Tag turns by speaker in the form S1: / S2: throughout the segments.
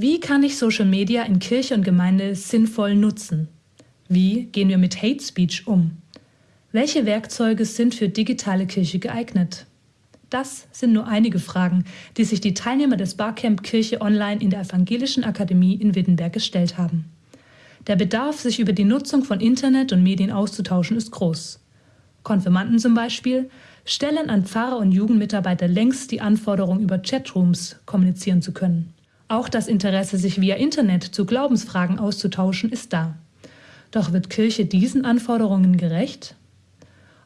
S1: Wie kann ich Social Media in Kirche und Gemeinde sinnvoll nutzen? Wie gehen wir mit Hate Speech um? Welche Werkzeuge sind für digitale Kirche geeignet? Das sind nur einige Fragen, die sich die Teilnehmer des Barcamp Kirche Online in der Evangelischen Akademie in Wittenberg gestellt haben. Der Bedarf, sich über die Nutzung von Internet und Medien auszutauschen, ist groß. Konfirmanden zum Beispiel stellen an Pfarrer und Jugendmitarbeiter längst die Anforderung, über Chatrooms kommunizieren zu können. Auch das Interesse, sich via Internet zu Glaubensfragen auszutauschen, ist da. Doch wird Kirche diesen Anforderungen gerecht?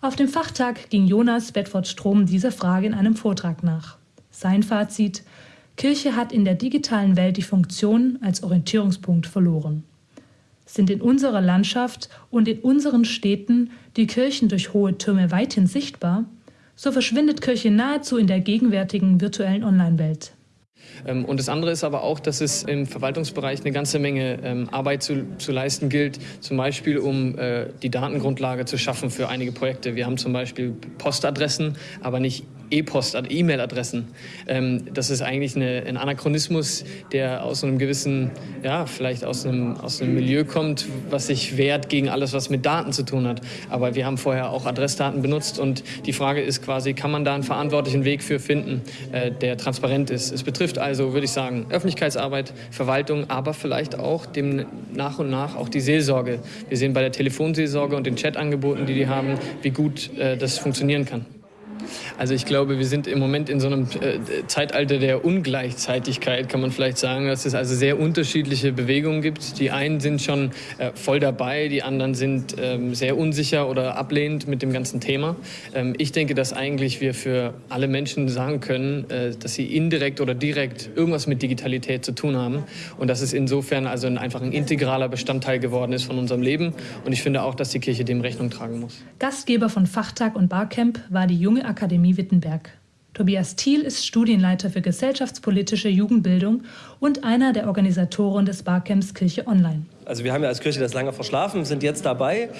S1: Auf dem Fachtag ging Jonas Bedford-Strom dieser Frage in einem Vortrag nach. Sein Fazit: Kirche hat in der digitalen Welt die Funktion als Orientierungspunkt verloren. Sind in unserer Landschaft und in unseren Städten die Kirchen durch hohe Türme weithin sichtbar, so verschwindet Kirche nahezu in der gegenwärtigen virtuellen Online-Welt.
S2: Ähm, und das andere ist aber auch, dass es im Verwaltungsbereich eine ganze Menge ähm, Arbeit zu, zu leisten gilt, zum Beispiel um äh, die Datengrundlage zu schaffen für einige Projekte. Wir haben zum Beispiel Postadressen, aber nicht E-Post, E-Mail-Adressen. Ähm, das ist eigentlich eine, ein Anachronismus, der aus einem gewissen, ja, vielleicht aus einem, aus einem Milieu kommt, was sich wehrt gegen alles, was mit Daten zu tun hat. Aber wir haben vorher auch Adressdaten benutzt und die Frage ist quasi, kann man da einen verantwortlichen Weg für finden, äh, der transparent ist. Es betrifft also, würde ich sagen, Öffentlichkeitsarbeit, Verwaltung, aber vielleicht auch dem nach und nach auch die Seelsorge. Wir sehen bei der Telefonseelsorge und den Chatangeboten, die die haben, wie gut äh, das funktionieren kann. Also ich glaube, wir sind im Moment in so einem äh, Zeitalter der Ungleichzeitigkeit, kann man vielleicht sagen, dass es also sehr unterschiedliche Bewegungen gibt. Die einen sind schon äh, voll dabei, die anderen sind ähm, sehr unsicher oder ablehnend mit dem ganzen Thema. Ähm, ich denke, dass eigentlich wir für alle Menschen sagen können, äh, dass sie indirekt oder direkt irgendwas mit Digitalität zu tun haben und dass es insofern also einfach ein integraler Bestandteil geworden ist von unserem Leben. Und ich finde auch, dass die Kirche dem Rechnung tragen muss.
S1: Gastgeber von Fachtag und Barcamp war die junge Akademie Wittenberg. Tobias Thiel ist Studienleiter für gesellschaftspolitische Jugendbildung und einer der Organisatoren des Barcamps Kirche Online.
S3: Also wir haben ja als Kirche das lange verschlafen, sind jetzt dabei.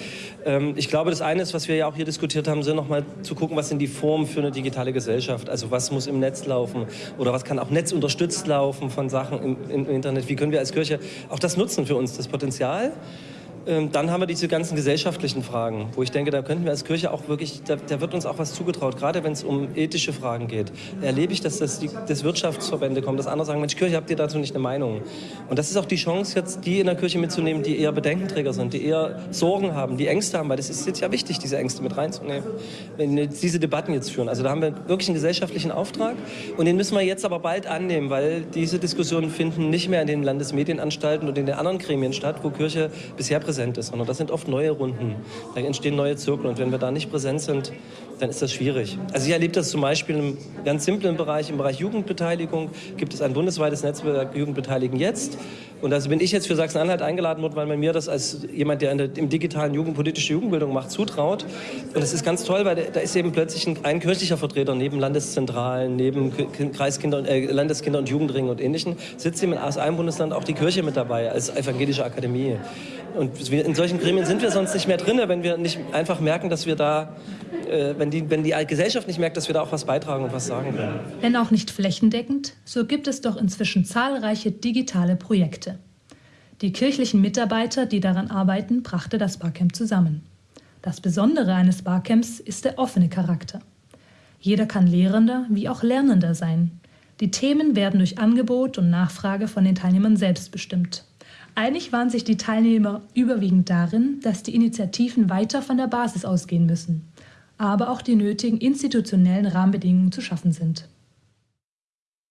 S3: Ähm, ich glaube, das eine ist, was wir ja auch hier diskutiert haben, sind nochmal zu gucken, was sind die Formen für eine digitale Gesellschaft. Also was muss im Netz laufen oder was kann auch netzunterstützt laufen von Sachen im, Internet. Wie können wir als Kirche auch das nutzen für uns, das Potenzial. Ähm, dann haben wir diese ganzen gesellschaftlichen Fragen, wo ich denke, da könnten wir als Kirche auch wirklich, da, da wird uns auch was zugetraut, gerade wenn es um ethische Fragen geht. Erlebe ich, dass das die, dass Wirtschaftsverbände kommen, dass andere sagen, Mensch, Kirche, habt ihr dazu nicht eine Meinung? Und das ist auch die Chance, jetzt die in der Kirche mitzunehmen, die eher Bedenkenträger sind, die eher Sorgen haben, die Ängste haben, weil das ist jetzt ja wichtig, diese Ängste mit reinzunehmen, wenn wir diese Debatten jetzt führen. Also da haben wir wirklich einen gesellschaftlichen Auftrag und den müssen wir jetzt aber bald annehmen, weil diese Diskussionen finden nicht mehr in den Landesmedienanstalten und in den anderen Gremien statt, wo Kirche bisher präsent präsent ist, sondern das sind oft neue Runden. Da entstehen neue Zirkel und wenn wir da nicht präsent sind, dann ist das schwierig. Also ich erlebe das zum Beispiel im ganz simplen Bereich, im Bereich Jugendbeteiligung gibt es ein bundesweites Netzwerk Jugendbeteiligen jetzt. Und da bin ich jetzt für Sachsen-Anhalt eingeladen worden, weil man mir das als jemand, der der, im digitalen Jugend politische Jugendbildung macht, zutraut. Und es ist ganz toll, weil da ist eben plötzlich ein, ein kirchlicher Vertreter neben Landeszentralen, neben Kreiskinder, äh, Landeskinder- und Jugendringen und Ähnlichen, sitzt eben aus einem Bundesland auch die Kirche mit dabei als evangelische Akademie. Und in solchen Gremien sind wir sonst nicht mehr drin, wenn wir nicht einfach merken, dass wir da, äh, wenn, die, wenn die Gesellschaft nicht merkt, dass wir da auch was beitragen und was sagen können.
S1: Wenn auch nicht flächendeckend, so gibt es doch inzwischen zahlreiche digitale Projekte. Die kirchlichen Mitarbeiter, die daran arbeiten, brachte das Barcamp zusammen. Das Besondere eines Barcamps ist der offene Charakter. Jeder kann Lehrender wie auch Lernender sein. Die Themen werden durch Angebot und Nachfrage von den Teilnehmern selbst bestimmt. Einig waren sich die Teilnehmer überwiegend darin, dass die Initiativen weiter von der Basis ausgehen müssen, aber auch die nötigen institutionellen Rahmenbedingungen zu schaffen sind.